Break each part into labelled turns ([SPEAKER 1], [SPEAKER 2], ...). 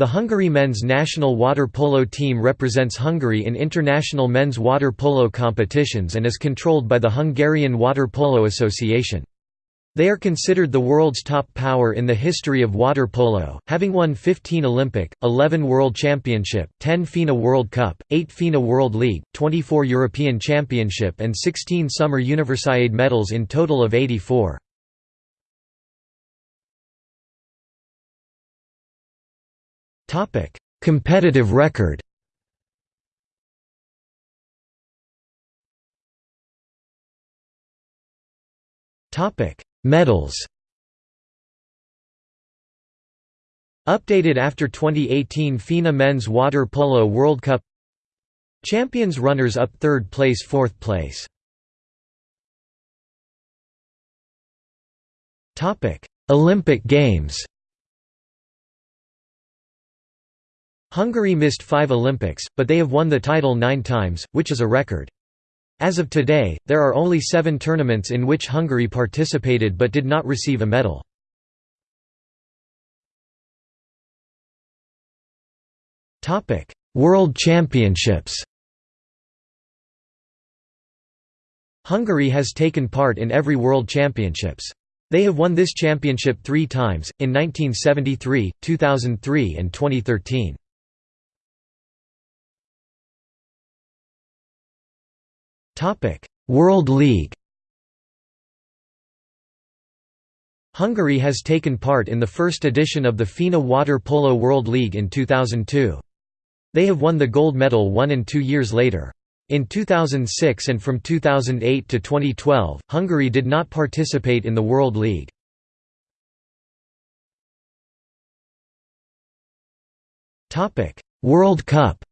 [SPEAKER 1] The Hungary men's national water polo team represents Hungary in international men's water polo competitions and is controlled by the Hungarian Water Polo Association. They are considered the world's top power in the history of water polo, having won 15 Olympic, 11 World Championship, 10 FINA World Cup, 8 FINA World League, 24 European Championship and 16 Summer Universiade medals in total of 84.
[SPEAKER 2] Topic: Competitive record.
[SPEAKER 1] Topic: Medals. Updated after 2018 FINA Men's Water Polo World Cup. Champions runners-up third place fourth place. Olympic Games Hungary missed five Olympics, but they have won the title nine times, which is a record. As of today, there are only seven tournaments in which Hungary participated but did not receive a medal. World Championships Hungary has taken part in every World Championships. They have won this championship three times, in 1973, 2003 and 2013. World League Hungary has taken part in the first edition of the FINA Water Polo World League in 2002. They have won the gold medal one and two years later. In 2006 and from 2008 to 2012, Hungary did not participate in the World League. World Cup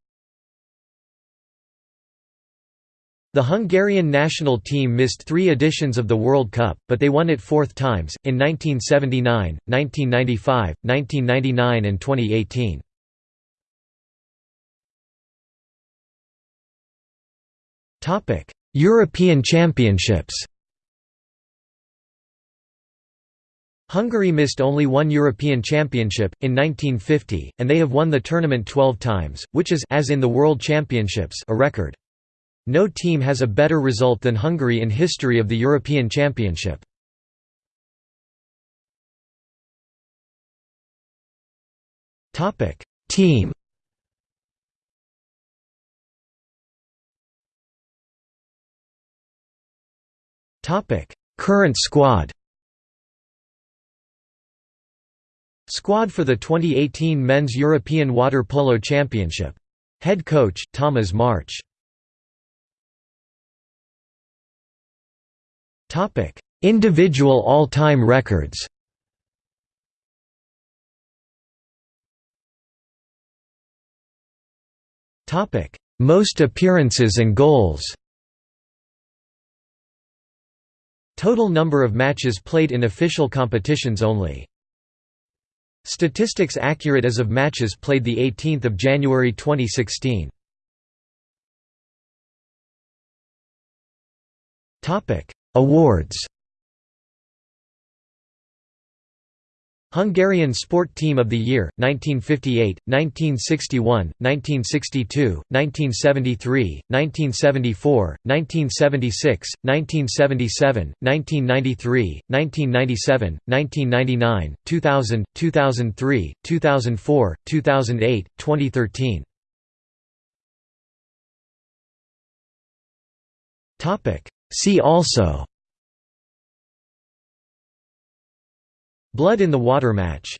[SPEAKER 1] The Hungarian national team missed three editions of the World Cup, but they won it fourth times, in 1979, 1995, 1999 and 2018. European Championships Hungary missed only one European Championship, in 1950, and they have won the tournament 12 times, which is as in the World Championships a record. No team has a better result than Hungary in history of the European Championship. Team Current squad Squad for the 2018 Men's European Water Polo Championship. Head coach, Tamás Märcz Topic: Individual all-time records. Topic: Most appearances and goals. Total number of matches played in official competitions only. Statistics accurate as of matches played the 18th of January 2016. Topic: Awards. Hungarian Sport Team of the Year, 1958, 1961, 1962, 1973, 1974, 1976, 1977, 1993, 1997, 1999, 2000, 2003, 2004, 2008, 2013 See also. Blood in the water match